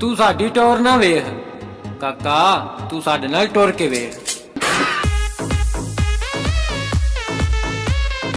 ਤੂੰ ਸਾਡੀ ਟੋਰ ਨਾ ਵੇਖ। ਕਾਕਾ ਤੂੰ ਸਾਡੇ ਨਾਲ ਟੁਰ ਕੇ ਵੇਖ।